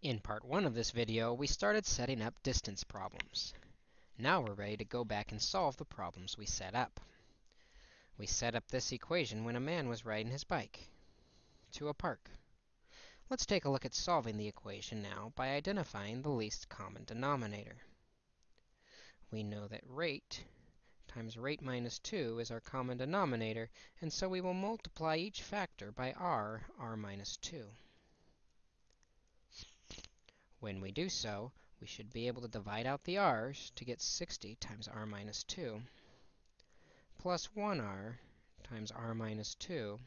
In part 1 of this video, we started setting up distance problems. Now we're ready to go back and solve the problems we set up. We set up this equation when a man was riding his bike to a park. Let's take a look at solving the equation now by identifying the least common denominator. We know that rate times rate minus 2 is our common denominator, and so we will multiply each factor by r, r minus 2. When we do so, we should be able to divide out the r's to get 60 times r minus 2 plus 1r times r minus 2.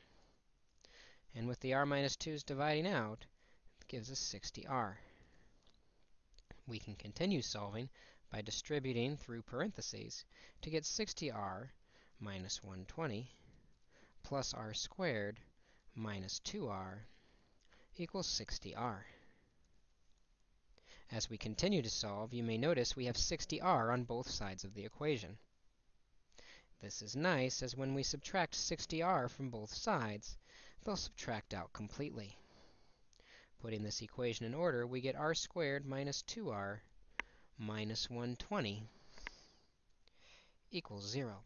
And with the r minus 2's dividing out, it gives us 60r. We can continue solving by distributing through parentheses to get 60r minus 120 plus r squared minus 2r equals 60r. As we continue to solve, you may notice we have 60r on both sides of the equation. This is nice, as when we subtract 60r from both sides, they'll subtract out completely. Putting this equation in order, we get r squared minus 2r minus 120 equals 0.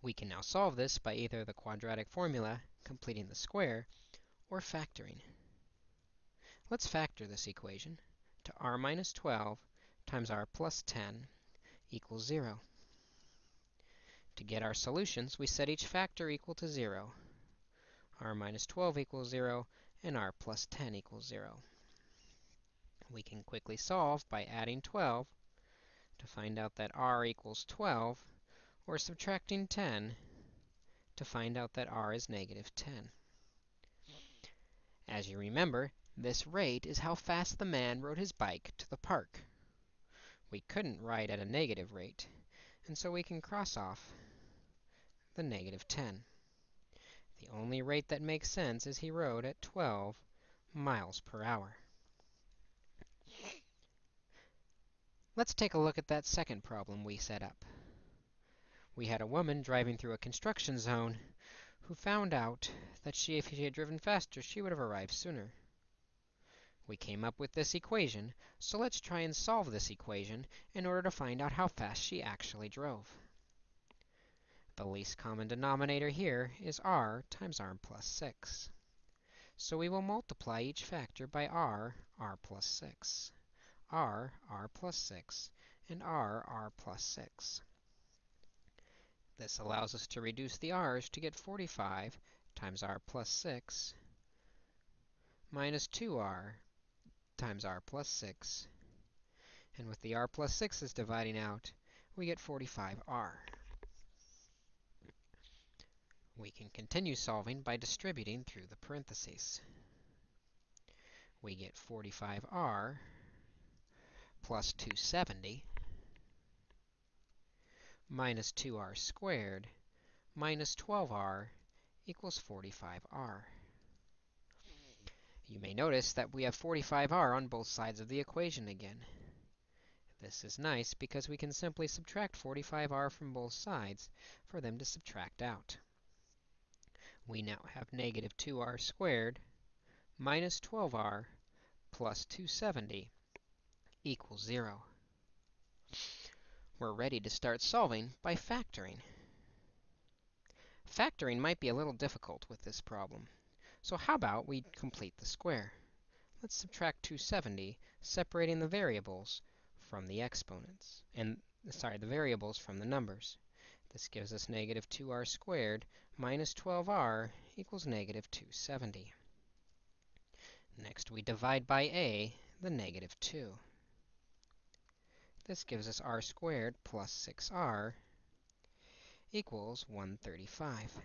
We can now solve this by either the quadratic formula, completing the square, or factoring. Let's factor this equation to r minus 12 times r plus 10 equals 0. To get our solutions, we set each factor equal to 0. r minus 12 equals 0, and r plus 10 equals 0. We can quickly solve by adding 12 to find out that r equals 12, or subtracting 10 to find out that r is negative 10. As you remember, this rate is how fast the man rode his bike to the park. We couldn't ride at a negative rate, and so we can cross off the negative 10. The only rate that makes sense is he rode at 12 miles per hour. Let's take a look at that second problem we set up. We had a woman driving through a construction zone who found out that she, if she had driven faster, she would have arrived sooner. We came up with this equation, so let's try and solve this equation in order to find out how fast she actually drove. The least common denominator here is r times r plus 6. So we will multiply each factor by r, r plus 6, r, r plus 6, and r, r plus 6. This allows us to reduce the r's to get 45 times r plus 6 minus 2r times r plus 6. And with the r plus 6's dividing out, we get 45r. We can continue solving by distributing through the parentheses. We get 45r plus 270 minus 2r squared minus 12r equals 45r. You may notice that we have 45r on both sides of the equation again. This is nice because we can simply subtract 45r from both sides for them to subtract out. We now have negative 2r squared minus 12r plus 270 equals 0. We're ready to start solving by factoring. Factoring might be a little difficult with this problem. So how about we complete the square? Let's subtract 270, separating the variables from the exponents, and sorry, the variables from the numbers. This gives us negative 2r squared minus 12r equals negative 270. Next, we divide by a, the negative 2. This gives us r squared plus 6r equals 135.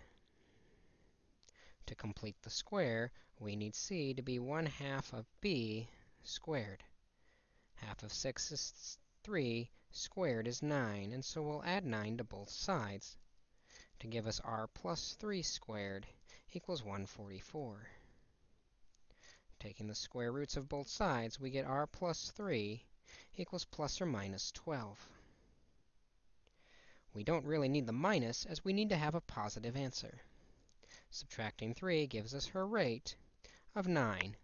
To complete the square, we need c to be 1 half of b squared. Half of 6 is 3, squared is 9, and so we'll add 9 to both sides to give us r plus 3 squared equals 144. Taking the square roots of both sides, we get r plus 3 equals plus or minus 12. We don't really need the minus, as we need to have a positive answer. Subtracting 3 gives us her rate of 9